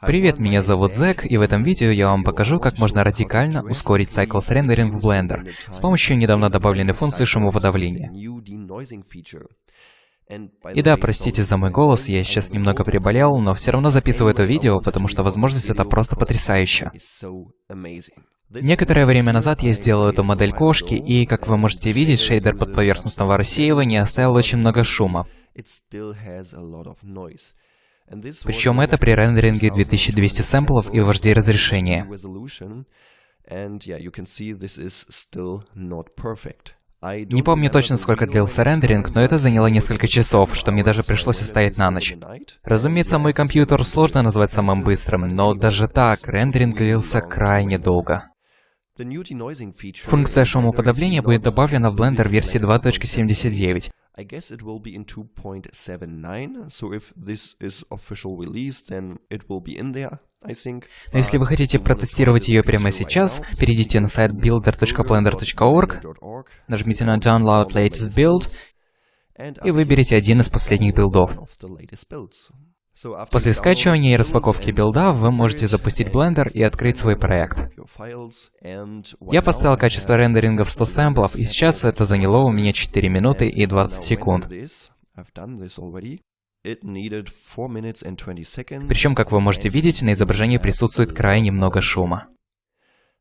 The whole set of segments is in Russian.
Привет, меня зовут Зек, и в этом видео я вам покажу, как можно радикально ускорить Cycles Rendering в Blender с помощью недавно добавленной функции шумоподавления. И да, простите за мой голос, я сейчас немного приболел, но все равно записываю это видео, потому что возможность это просто потрясающая. Некоторое время назад я сделал эту модель кошки, и, как вы можете видеть, шейдер подповерхностного рассеивания оставил очень много шума. Причем это при рендеринге 2200 сэмплов и в HD разрешении. Не помню точно, сколько длился рендеринг, но это заняло несколько часов, что мне даже пришлось оставить на ночь. Разумеется, мой компьютер сложно назвать самым быстрым, но даже так, рендеринг длился крайне долго. Функция шумоподавления будет добавлена в Blender версии 2.79. I guess it will be in 2.79, so if this is official release, then it will be in there. Но если вы хотите протестировать ее прямо сейчас, перейдите на сайт builder.blender.org, нажмите на Download Latest Build и выберите один из последних билдов. После скачивания и распаковки билда вы можете запустить Blender и открыть свой проект. Я поставил качество рендеринга в 100 сэмплов, и сейчас это заняло у меня 4 минуты и 20 секунд. Причем, как вы можете видеть, на изображении присутствует крайне много шума.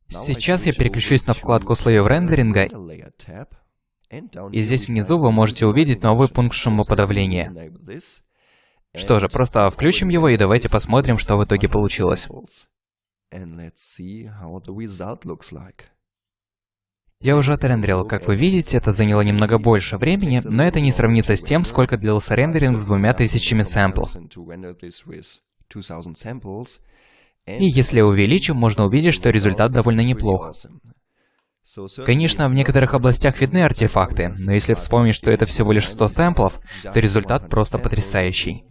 Сейчас я переключусь на вкладку слоев рендеринга, и здесь внизу вы можете увидеть новый пункт шумоподавления. Что же, просто включим его и давайте посмотрим, что в итоге получилось. Я уже отрендерил, как вы видите, это заняло немного больше времени, но это не сравнится с тем, сколько длился рендеринг с двумя тысячами сэмплов. И если увеличим, можно увидеть, что результат довольно неплох. Конечно, в некоторых областях видны артефакты, но если вспомнить, что это всего лишь 100 сэмплов, то результат просто потрясающий.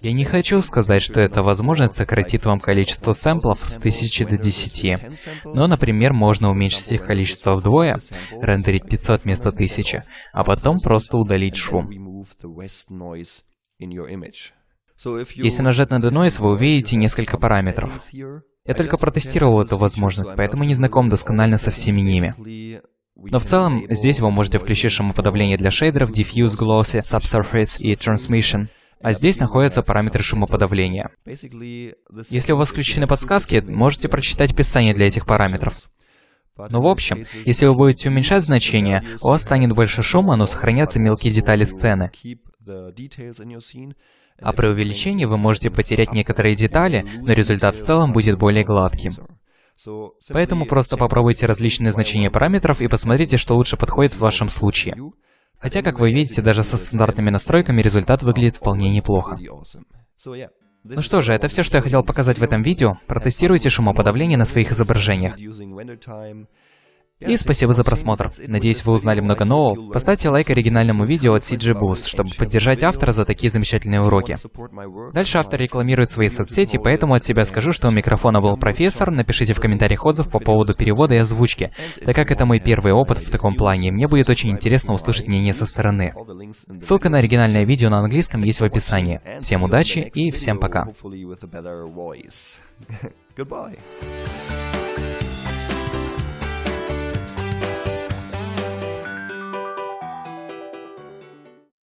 Я не хочу сказать, что эта возможность сократит вам количество сэмплов с 1000 до 10. Но, например, можно уменьшить их количество вдвое, рендерить 500 вместо 1000, а потом просто удалить шум. Если нажать на Denoise, вы увидите несколько параметров. Я только протестировал эту возможность, поэтому не знаком досконально со всеми ними. Но в целом, здесь вы можете включить шумоподавление для шейдеров, Diffuse, Glossy, Subsurface и Transmission. А здесь находятся параметры шумоподавления. Если у вас включены подсказки, можете прочитать описание для этих параметров. Ну, в общем, если вы будете уменьшать значение, у вас станет больше шума, но сохранятся мелкие детали сцены. А при увеличении вы можете потерять некоторые детали, но результат в целом будет более гладким. Поэтому просто попробуйте различные значения параметров и посмотрите, что лучше подходит в вашем случае. Хотя, как вы видите, даже со стандартными настройками результат выглядит вполне неплохо. Ну что же, это все, что я хотел показать в этом видео. Протестируйте шумоподавление на своих изображениях. И спасибо за просмотр. Надеюсь, вы узнали много нового. Поставьте лайк оригинальному видео от CG Boost, чтобы поддержать автора за такие замечательные уроки. Дальше автор рекламирует свои соцсети, поэтому от себя скажу, что у микрофона был профессор. Напишите в комментариях отзыв по поводу перевода и озвучки. Так как это мой первый опыт в таком плане, мне будет очень интересно услышать мнение со стороны. Ссылка на оригинальное видео на английском есть в описании. Всем удачи и всем пока. Goodbye.